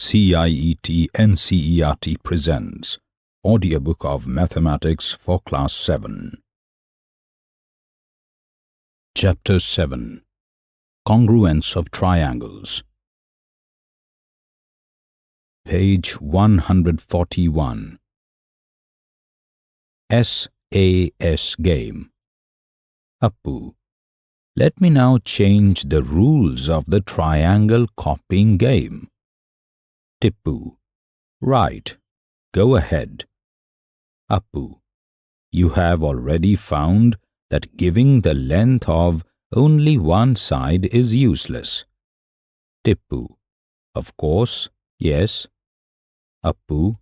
CIET NCERT presents Audiobook of Mathematics for Class 7 Chapter 7 Congruence of Triangles. Page 141 SAS Game. Appu let me now change the rules of the triangle copying game. Tippu. Right. Go ahead. Appu. You have already found that giving the length of only one side is useless. Tippu. Of course, yes. Appu.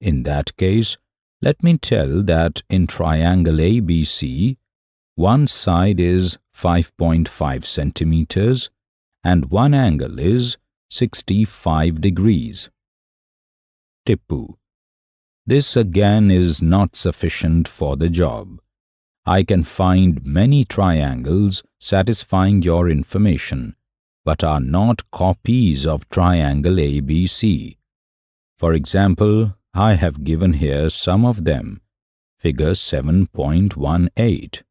In that case, let me tell that in triangle ABC, one side is 5.5 centimeters and one angle is 65 degrees. Tippu. This again is not sufficient for the job. I can find many triangles satisfying your information, but are not copies of triangle ABC. For example, I have given here some of them. Figure 7.18.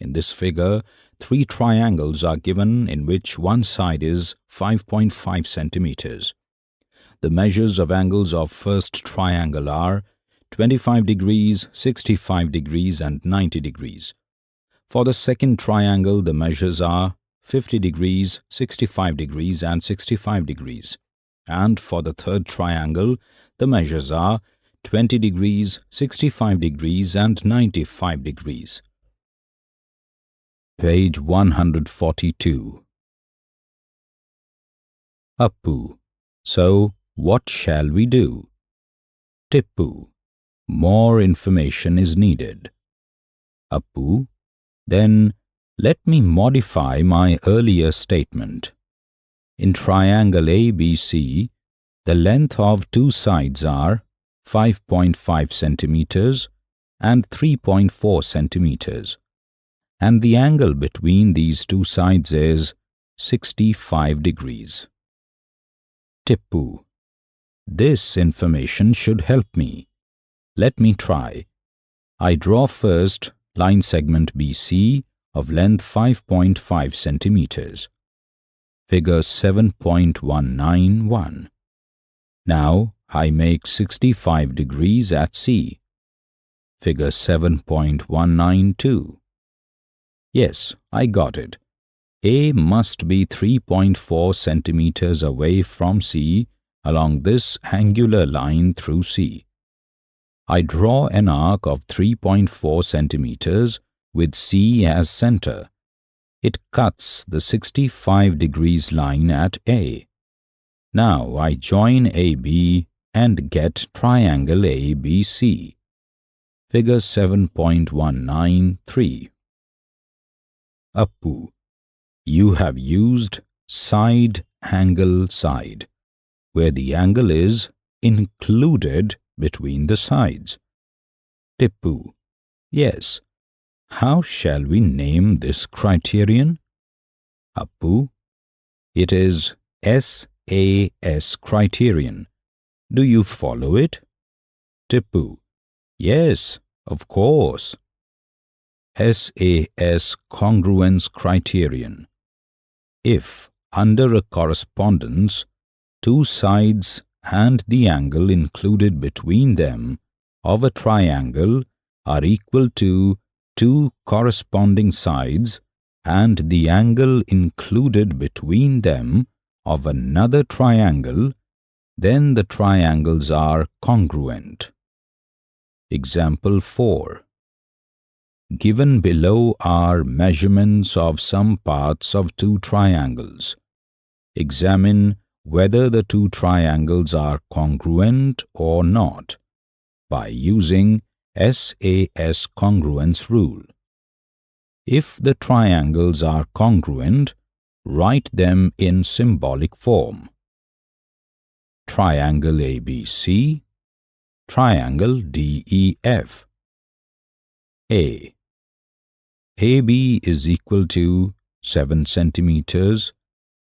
In this figure, three triangles are given in which one side is 5.5 centimeters. The measures of angles of first triangle are 25 degrees, 65 degrees and 90 degrees. For the second triangle, the measures are 50 degrees, 65 degrees and 65 degrees. And for the third triangle, the measures are 20 degrees, 65 degrees and 95 degrees. Page 142 Appu. So, what shall we do? Tippu. More information is needed. Appu. Then, let me modify my earlier statement. In triangle ABC, the length of two sides are 5.5 centimeters and 3.4 centimeters and the angle between these two sides is 65 degrees. Tippu. This information should help me. Let me try. I draw first line segment BC of length 5.5 centimeters. Figure 7.191. Now I make 65 degrees at C. Figure 7.192. Yes, I got it. A must be 3.4 centimeters away from C along this angular line through C. I draw an arc of 3.4 centimeters with C as center. It cuts the 65 degrees line at A. Now I join AB and get triangle ABC. Figure 7.193 Appu. You have used side angle side, where the angle is included between the sides. Tippu. Yes. How shall we name this criterion? Appu. It is SAS criterion. Do you follow it? Tippu. Yes, of course. SAS congruence criterion. If, under a correspondence, two sides and the angle included between them of a triangle are equal to two corresponding sides and the angle included between them of another triangle, then the triangles are congruent. Example 4 Given below are measurements of some parts of two triangles. Examine whether the two triangles are congruent or not by using SAS congruence rule. If the triangles are congruent, write them in symbolic form. Triangle ABC, triangle DEF. A AB is equal to 7 centimeters,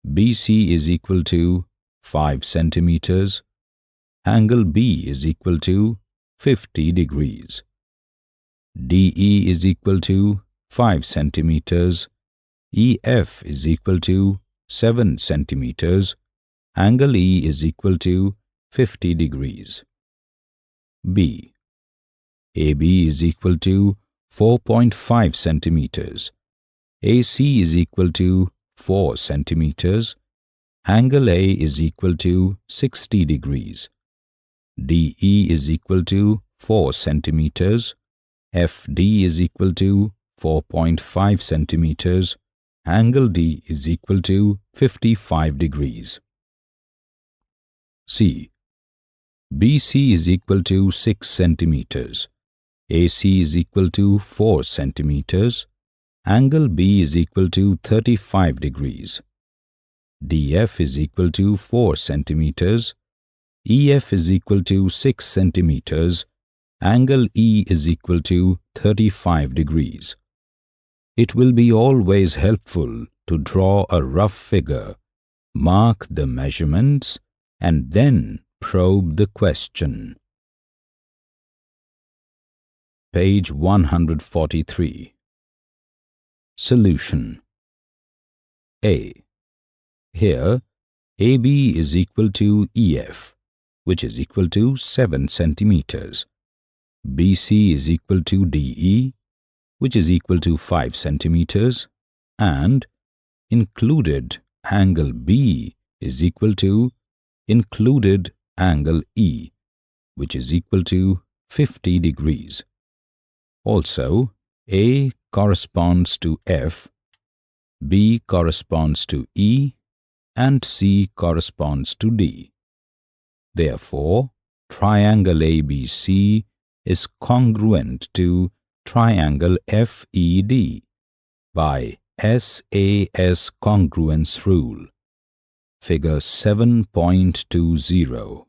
BC is equal to 5 centimeters. Angle B is equal to 50 degrees. DE is equal to 5 centimeters. EF is equal to 7 centimeters. Angle E is equal to 50 degrees. B. AB is equal to 4.5 centimeters. AC is equal to 4 centimeters. Angle A is equal to 60 degrees. DE is equal to 4 centimeters. FD is equal to 4.5 centimeters. Angle D is equal to 55 degrees. C. BC is equal to 6 centimeters. AC is equal to 4 centimeters. Angle B is equal to 35 degrees. DF is equal to 4 centimeters. EF is equal to 6 centimeters. Angle E is equal to 35 degrees. It will be always helpful to draw a rough figure, mark the measurements, and then probe the question. Page 143 Solution A. Here, AB is equal to EF, which is equal to 7 centimeters. BC is equal to DE, which is equal to 5 centimeters, and included angle B is equal to included angle E, which is equal to 50 degrees. Also, A corresponds to F, B corresponds to E, and C corresponds to D. Therefore, triangle ABC is congruent to triangle FED by SAS congruence rule. Figure 7.20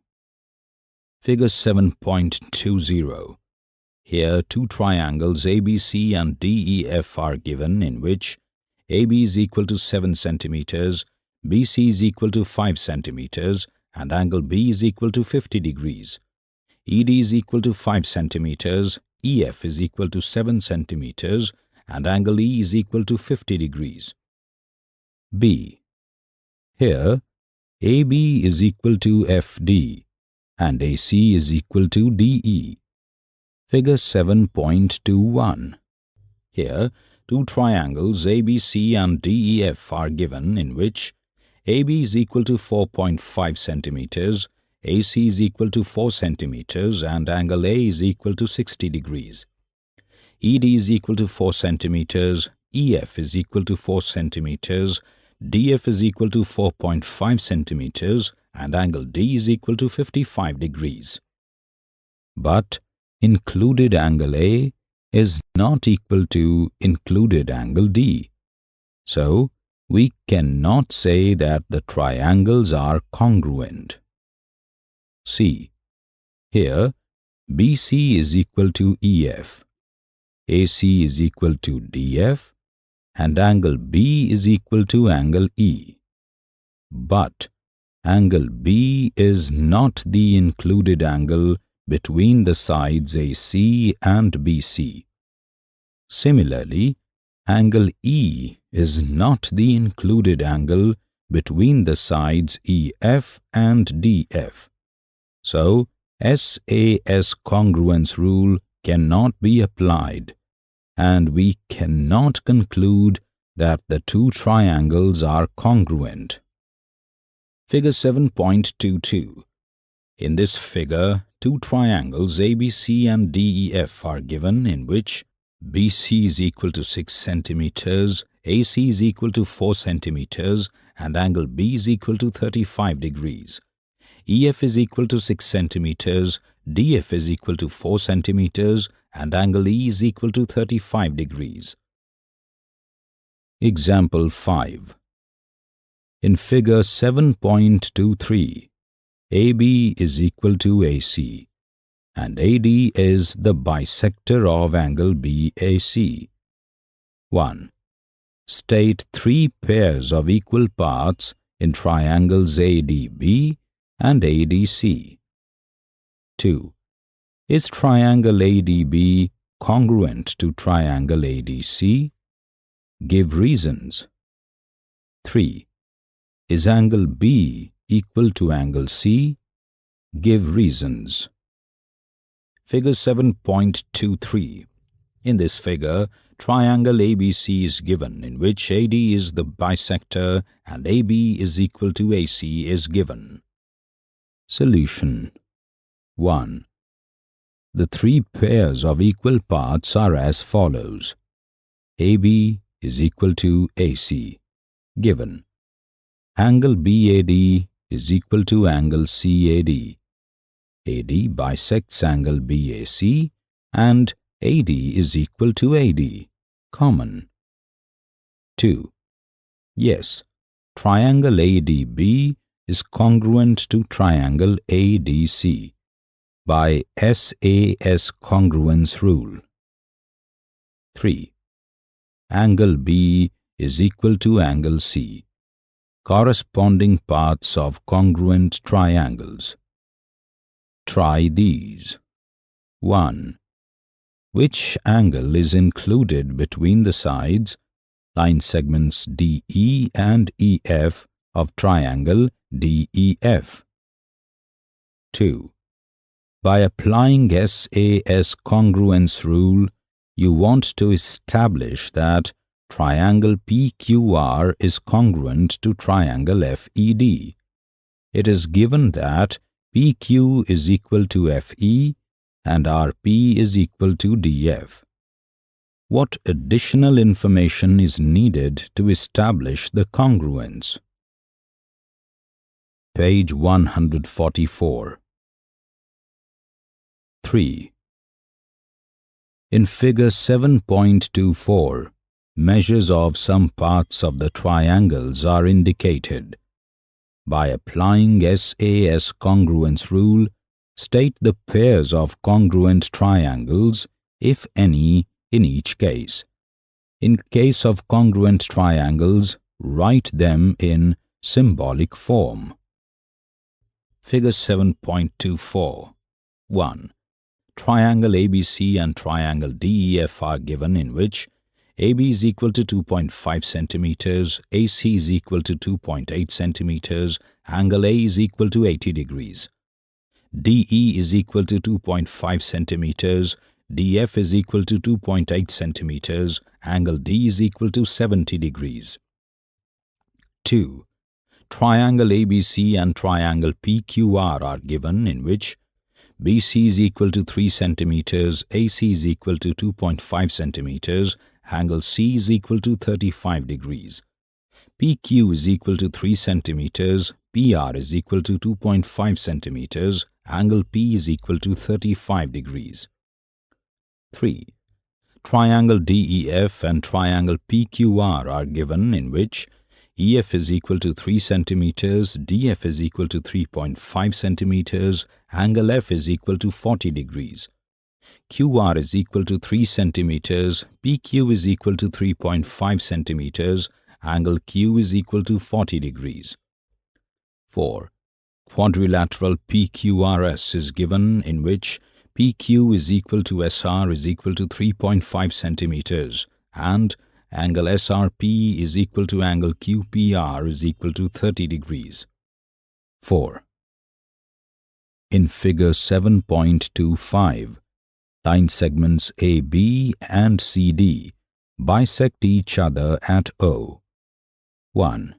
Figure 7.20 here, two triangles ABC and DEF are given in which AB is equal to 7 centimeters, BC is equal to 5 centimeters, and angle B is equal to 50 degrees. ED is equal to 5 centimeters, EF is equal to 7 centimeters, and angle E is equal to 50 degrees. B. Here, AB is equal to FD, and AC is equal to DE. Figure 7.21. Here, two triangles ABC and DEF are given in which AB is equal to 4.5 centimeters, AC is equal to 4 centimeters and angle A is equal to 60 degrees. ED is equal to 4 centimeters, EF is equal to 4 centimeters, DF is equal to 4.5 centimeters and angle D is equal to 55 degrees. But included angle A is not equal to included angle D. So, we cannot say that the triangles are congruent. C. Here, BC is equal to EF, AC is equal to DF, and angle B is equal to angle E. But angle B is not the included angle between the sides AC and BC. Similarly, angle E is not the included angle between the sides EF and DF. So, SAS congruence rule cannot be applied and we cannot conclude that the two triangles are congruent. Figure 7.22 In this figure, two triangles ABC and DEF are given in which BC is equal to 6 centimeters, AC is equal to 4 centimeters, and angle B is equal to 35 degrees. EF is equal to 6 centimeters, DF is equal to 4 centimeters, and angle E is equal to 35 degrees. Example 5 In figure 7.23, AB is equal to AC and AD is the bisector of angle BAC. 1. State three pairs of equal parts in triangles ADB and ADC. 2. Is triangle ADB congruent to triangle ADC? Give reasons. 3. Is angle B equal to angle C? Give reasons. Figure 7.23 In this figure, triangle ABC is given in which AD is the bisector and AB is equal to AC is given. Solution 1. The three pairs of equal parts are as follows. AB is equal to AC, given. Angle BAD is equal to angle CAD. AD bisects angle BAC and AD is equal to AD, common. 2. Yes, triangle ADB is congruent to triangle ADC by SAS congruence rule. 3. Angle B is equal to angle C, corresponding parts of congruent triangles. Try these. 1. Which angle is included between the sides, line segments DE and EF of triangle DEF? 2. By applying SAS congruence rule, you want to establish that triangle PQR is congruent to triangle FED. It is given that PQ is equal to FE and RP is equal to DF. What additional information is needed to establish the congruence? Page 144 3. In figure 7.24, measures of some parts of the triangles are indicated. By applying SAS congruence rule, state the pairs of congruent triangles, if any, in each case. In case of congruent triangles, write them in symbolic form. Figure 7.24 1 triangle ABC and triangle DEF are given in which AB is equal to 2.5 centimeters, AC is equal to 2.8 centimeters, angle A is equal to 80 degrees. DE is equal to 2.5 centimeters, DF is equal to 2.8 centimeters, angle D is equal to 70 degrees. 2. Triangle ABC and triangle PQR are given in which BC is equal to 3 centimeters, AC is equal to 2.5 centimeters, angle C is equal to 35 degrees. PQ is equal to 3 centimeters, PR is equal to 2.5 centimeters, angle P is equal to 35 degrees. 3. Triangle DEF and triangle PQR are given in which EF is equal to 3 centimeters, DF is equal to 3.5 centimeters, angle F is equal to 40 degrees. QR is equal to 3 centimeters, PQ is equal to 3.5 centimeters, angle Q is equal to 40 degrees. 4. Quadrilateral PQRS is given in which PQ is equal to SR is equal to 3.5 centimeters and angle SRP is equal to angle QPR is equal to 30 degrees. 4. In figure 7.25, line segments AB and CD bisect each other at O. 1.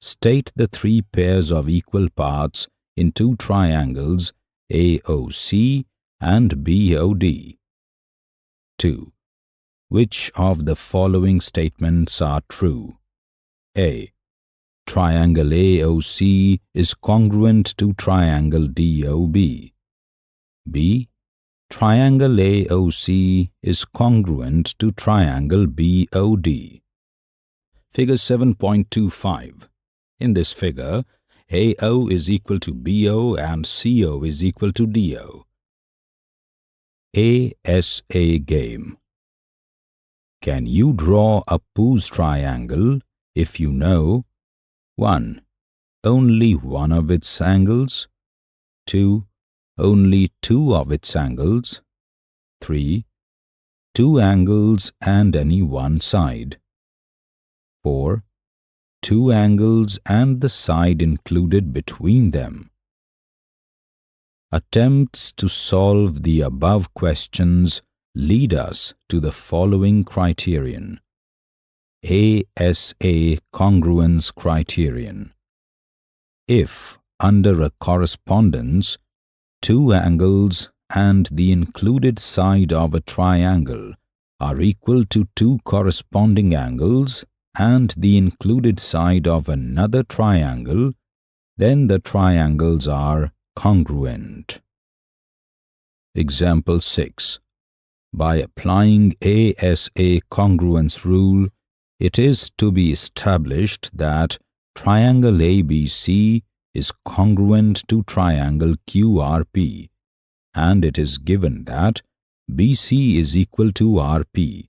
State the three pairs of equal parts in two triangles AOC and BOD. 2. Which of the following statements are true? A. Triangle AOC is congruent to triangle DOB. B. Triangle AOC is congruent to triangle BOD. Figure 7.25. In this figure, AO is equal to BO and CO is equal to DO. ASA game. Can you draw Appu's triangle if you know 1. only one of its angles, 2. Only two of its angles, 3. Two angles and any one side, 4. Two angles and the side included between them. Attempts to solve the above questions lead us to the following criterion. ASA congruence criterion. If, under a correspondence, two angles and the included side of a triangle are equal to two corresponding angles and the included side of another triangle, then the triangles are congruent. Example 6. By applying ASA congruence rule, it is to be established that triangle ABC is congruent to triangle QRP and it is given that BC is equal to RP.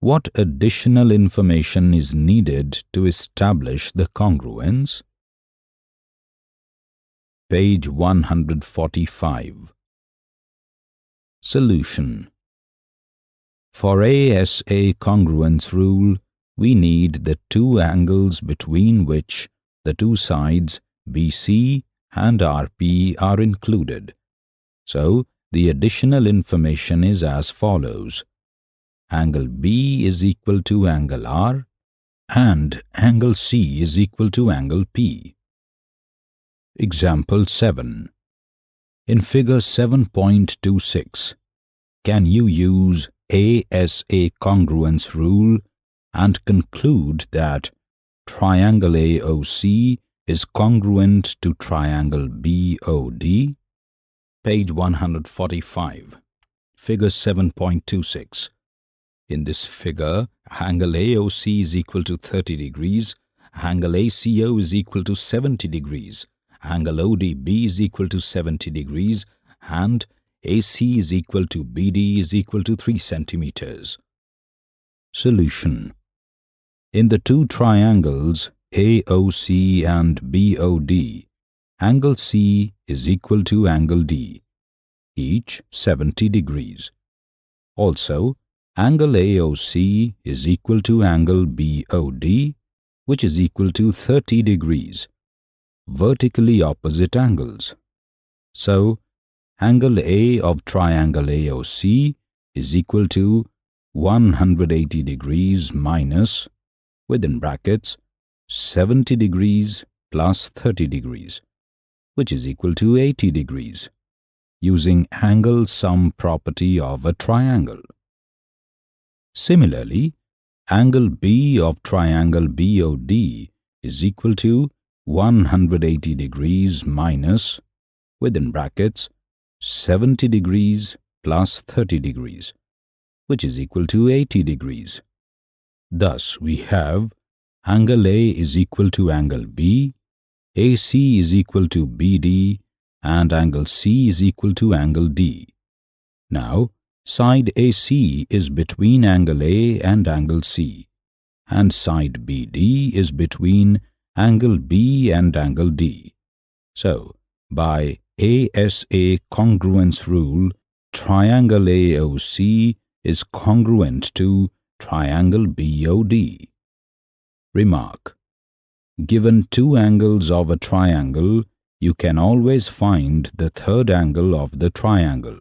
What additional information is needed to establish the congruence? Page 145 Solution For ASA congruence rule, we need the two angles between which the two sides BC and RP are included. So, the additional information is as follows. Angle B is equal to angle R and angle C is equal to angle P. Example 7. In figure 7.26, can you use ASA congruence rule and conclude that triangle AOC is congruent to triangle BOD? Page 145, figure 7.26. In this figure, angle AOC is equal to 30 degrees, angle ACO is equal to 70 degrees, angle ODB is equal to 70 degrees, and AC is equal to BD is equal to 3 centimeters. Solution In the two triangles AOC and BOD, angle C is equal to angle D, each 70 degrees. Also, angle AOC is equal to angle BOD, which is equal to 30 degrees, vertically opposite angles. So, angle A of triangle AOC is equal to 180 degrees minus, within brackets, 70 degrees plus 30 degrees, which is equal to 80 degrees, using angle sum property of a triangle. Similarly, angle B of triangle BOD is equal to 180 degrees minus, within brackets, 70 degrees plus 30 degrees, which is equal to 80 degrees. Thus, we have angle A is equal to angle B, AC is equal to BD, and angle C is equal to angle D. Now, side AC is between angle A and angle C, and side BD is between angle B and angle D. So, by ASA congruence rule, triangle AOC is congruent to triangle BOD. Remark. Given two angles of a triangle, you can always find the third angle of the triangle.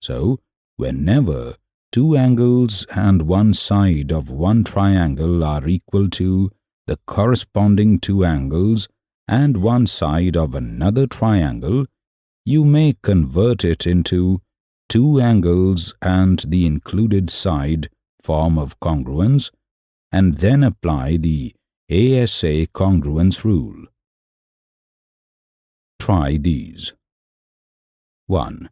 So, whenever two angles and one side of one triangle are equal to the corresponding two angles and one side of another triangle, you may convert it into two angles and the included side form of congruence and then apply the ASA congruence rule. Try these. 1.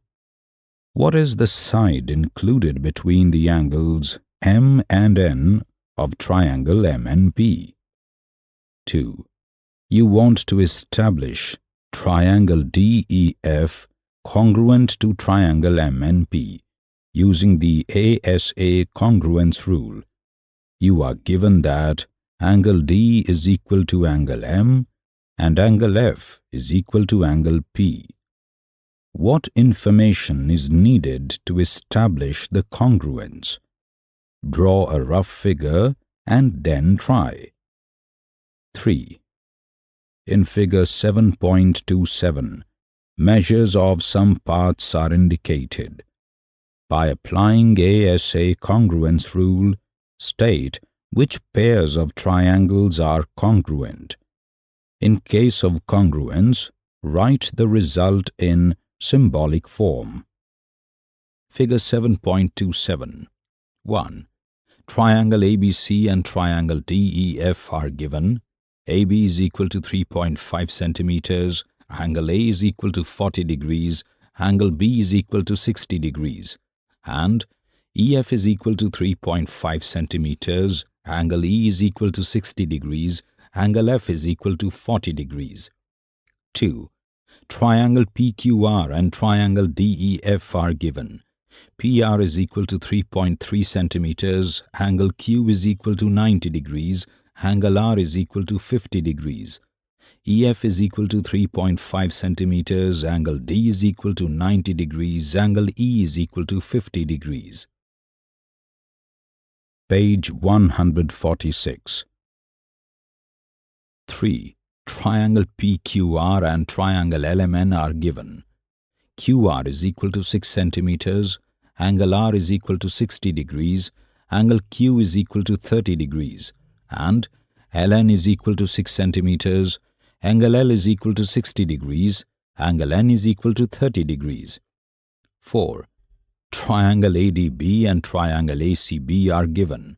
What is the side included between the angles M and N of triangle MNP? 2. You want to establish triangle DEF congruent to triangle MNP using the ASA congruence rule. You are given that angle D is equal to angle M and angle F is equal to angle P. What information is needed to establish the congruence? Draw a rough figure and then try. 3. In figure 7.27, measures of some parts are indicated. By applying ASA congruence rule, state which pairs of triangles are congruent. In case of congruence, write the result in symbolic form. Figure 7.27 1. Triangle ABC and triangle DEF are given. AB is equal to 3.5 centimeters, angle A is equal to 40 degrees, angle B is equal to 60 degrees, and EF is equal to 3.5 centimeters, angle E is equal to 60 degrees, angle F is equal to 40 degrees. 2. Triangle PQR and triangle DEF are given. PR is equal to 3.3 centimeters, angle Q is equal to 90 degrees, angle R is equal to 50 degrees. EF is equal to 3.5 centimeters, angle D is equal to 90 degrees, angle E is equal to 50 degrees. Page 146 3. Triangle PQR and triangle LMN are given. QR is equal to 6 centimeters, angle R is equal to 60 degrees, angle Q is equal to 30 degrees, and LN is equal to 6 centimeters, angle L is equal to 60 degrees, angle N is equal to 30 degrees. 4. Triangle ADB and triangle ACB are given.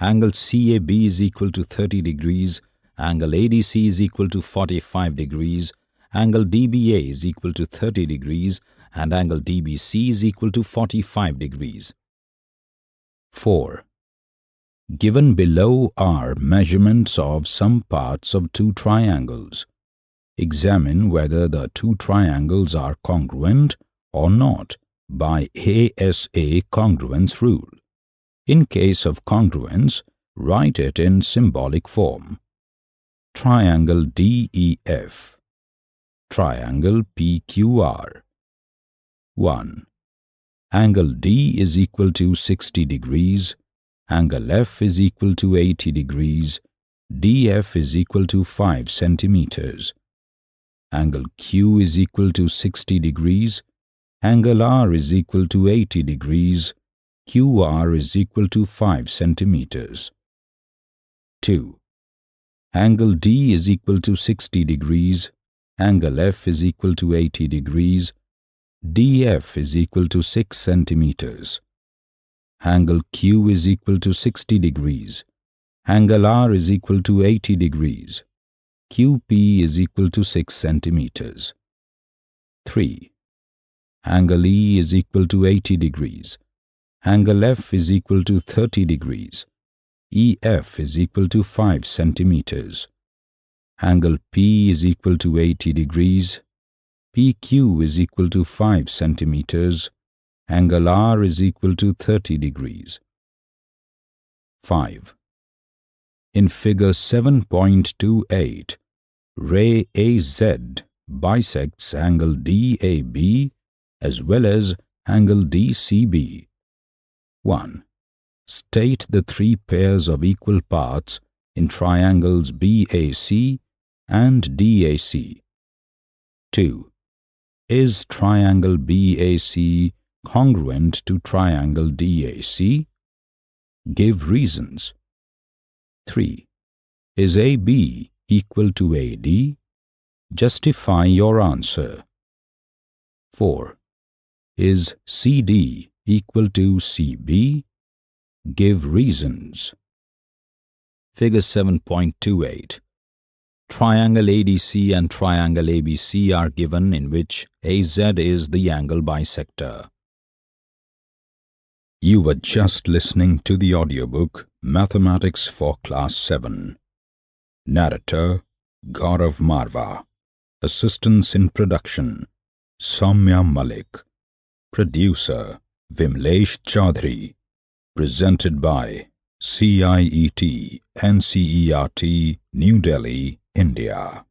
Angle CAB is equal to 30 degrees, angle ADC is equal to 45 degrees, angle DBA is equal to 30 degrees, and angle DBC is equal to 45 degrees. 4. Given below are measurements of some parts of two triangles. Examine whether the two triangles are congruent or not by ASA congruence rule. In case of congruence, write it in symbolic form. Triangle DEF Triangle PQR 1. Angle D is equal to 60 degrees Angle F is equal to 80 degrees. DF is equal to 5 centimeters. Angle Q is equal to 60 degrees. Angle R is equal to 80 degrees. QR is equal to 5 centimeters. 2. Angle D is equal to 60 degrees. Angle F is equal to 80 degrees. DF is equal to 6 centimeters. Angle Q is equal to 60 degrees. Angle R is equal to 80 degrees. QP is equal to 6 centimeters. 3. Angle E is equal to 80 degrees. Angle F is equal to 30 degrees. EF is equal to 5 centimeters. Angle P is equal to 80 degrees. PQ is equal to 5 centimeters angle R is equal to 30 degrees. 5. In figure 7.28, ray AZ bisects angle DAB as well as angle DCB. 1. State the three pairs of equal parts in triangles BAC and DAC. 2. Is triangle BAC congruent to triangle DAC? Give reasons. 3. Is AB equal to AD? Justify your answer. 4. Is CD equal to CB? Give reasons. Figure 7.28 Triangle ADC and triangle ABC are given in which AZ is the angle bisector. You were just listening to the audiobook Mathematics for Class 7. Narrator Gaurav Marva. Assistance in production Soumya Malik. Producer Vimlesh Chaudhary. Presented by CIET NCERT New Delhi, India.